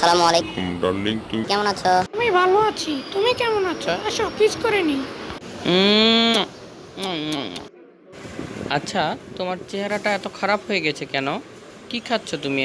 আসসালামু আলাইকুম। ডার্লিং তুমি? কেমন আছো? আমি ভালো আছি। তুমি কেমন আছো? এসো কিস করে নি। উম, আচ্ছা তোমার চেহারাটা এত খারাপ হয়ে গেছে কেন? কি খাচ্ছ তুমি